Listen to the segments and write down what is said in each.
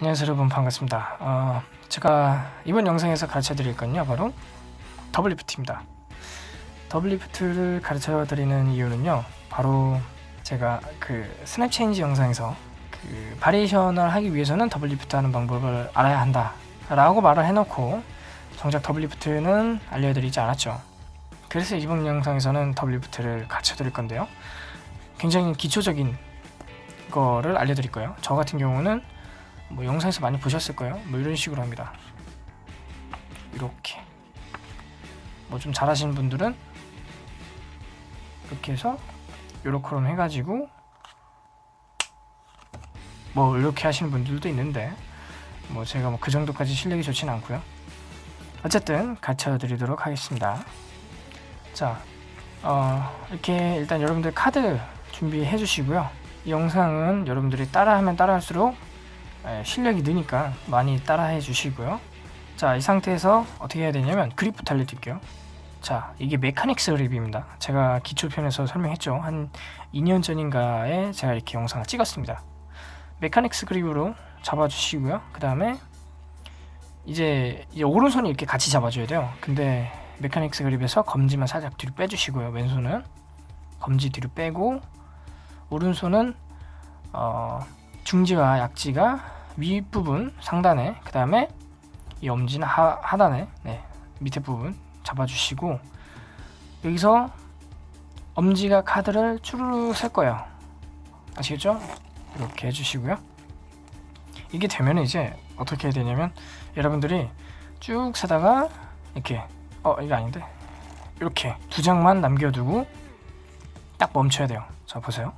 안녕하세요 여러분 반갑습니다. 어, 제가 이번 영상에서 가르쳐 드릴 건요 바로 double lift입니다. double lift를 가르쳐 드리는 이유는요 바로 제가 그 snap change 영상에서 그 variation을 하기 위해서는 double lift 하는 방법을 알아야 한다 라고 말을 해놓고 정작 double lift는 알려드리지 않았죠. 그래서 이번 영상에서는 double lift를 가르쳐 드릴 건데요. 굉장히 기초적인 거를 알려드릴 거예요. 저 같은 경우는 뭐 영상에서 많이 보셨을 거예요. 뭐 이런 식으로 합니다. 이렇게. 뭐 좀 잘하시는 분들은 이렇게 해서 요렇게럼 해가지고 뭐 이렇게 하시는 분들도 있는데 뭐 제가 뭐 그 정도까지 실력이 좋진 않고요. 어쨌든 가르쳐 드리도록 하겠습니다. 자 어, 이렇게 일단 여러분들 카드 준비해 주시고요. 이 영상은 여러분들이 따라하면 따라할수록 예, 실력이 느니까 많이 따라해 주시고요. 자 이 상태에서 어떻게 해야 되냐면 그립부터 알려드릴게요. 자 이게 메카닉스 그립입니다. 제가 기초편에서 설명했죠. 한 2년 전인가에 제가 이렇게 영상을 찍었습니다. 메카닉스 그립으로 잡아주시고요. 그 다음에 이제, 이제 오른손이 이렇게 같이 잡아줘야 돼요. 근데 메카닉스 그립에서 검지만 살짝 뒤로 빼주시고요. 왼손은 검지 뒤로 빼고 오른손은 어, 중지와 약지가 윗부분 상단에 그 다음에 이 엄지는 하, 하단에 네, 밑에 부분 잡아주시고 여기서 엄지가 카드를 추르르 셀 거예요. 아시겠죠? 이렇게 해주시고요. 이게 되면 이제 어떻게 해야 되냐면 여러분들이 쭉 세다가 이렇게 어 이게 아닌데 이렇게 두 장만 남겨두고 딱 멈춰야 돼요. 자 보세요.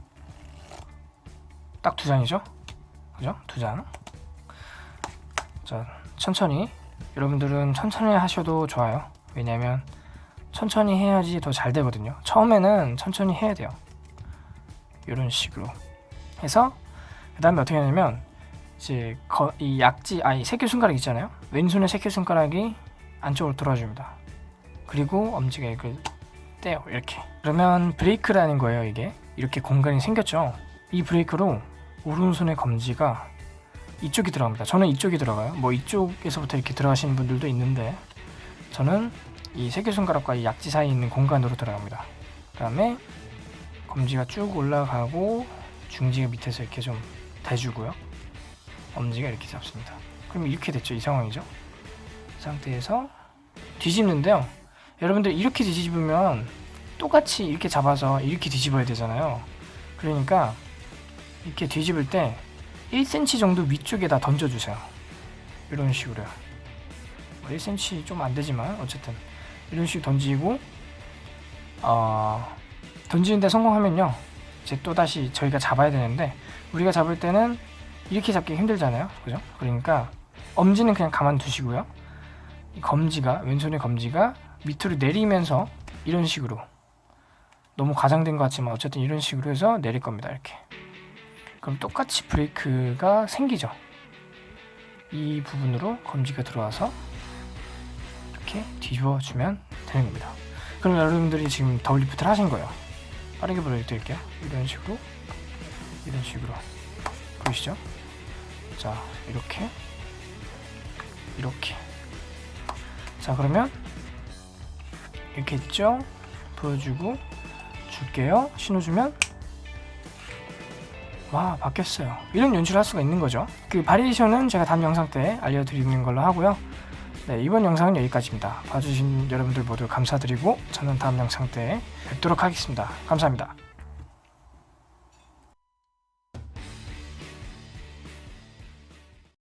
딱 두 장이죠 그죠? 두 장. 자, 천천히. 여러분들은 천천히 하셔도 좋아요. 왜냐면 천천히 해야지 더 잘 되거든요. 처음에는 천천히 해야 돼요. 이런 식으로 해서 그 다음에 어떻게 하냐면 이제 거, 이 약지, 아니 새끼손가락 있잖아요. 왼손의 새끼손가락이 안쪽으로 돌아줍니다. 그리고 엄지가 이걸 떼요. 이렇게. 그러면 브레이크라는 거예요. 이게 이렇게 공간이 생겼죠. 이 브레이크로 오른손의 검지가 이쪽이 들어갑니다. 저는 이쪽이 들어가요. 뭐 이쪽에서부터 이렇게 들어가시는 분들도 있는데 저는 이 새끼손가락과 이 약지 사이에 있는 공간으로 들어갑니다. 그 다음에 검지가 쭉 올라가고 중지가 밑에서 이렇게 좀 대주고요. 엄지가 이렇게 잡습니다. 그럼 이렇게 됐죠. 이 상황이죠. 이 상태에서 뒤집는데요. 여러분들 이렇게 뒤집으면 똑같이 이렇게 잡아서 이렇게 뒤집어야 되잖아요. 그러니까 이렇게 뒤집을 때 1cm 정도 위쪽에다 던져주세요. 이런 식으로요. 1cm 뭐좀 안되지만 어쨌든 이런 식으로 던지고 어, 던지는데 성공하면요. 이제 또다시 저희가 잡아야 되는데 우리가 잡을 때는 이렇게 잡기 힘들잖아요. 그죠? 그러니까 엄지는 그냥 가만 두시고요. 이 검지가 왼손의 검지가 밑으로 내리면서 이런 식으로 너무 과장된 것 같지만 어쨌든 이런 식으로 해서 내릴 겁니다. 이렇게 그럼 똑같이 브레이크가 생기죠. 이 부분으로 검지가 들어와서 이렇게 뒤집어주면 되는 겁니다. 그럼 여러분들이 지금 double lift를 하신 거예요. 빠르게 보여드릴게요. 이런 식으로 이런 식으로. 보이시죠? 자 이렇게 이렇게. 자 그러면 이렇게 있죠? 보여주고 줄게요. 신호 주면 와 바뀌었어요. 이런 연출을 할 수가 있는 거죠. 그 바리에이션은 제가 다음 영상 때 알려드리는 걸로 하고요. 네 이번 영상은 여기까지입니다. 봐주신 여러분들 모두 감사드리고 저는 다음 영상 때 뵙도록 하겠습니다. 감사합니다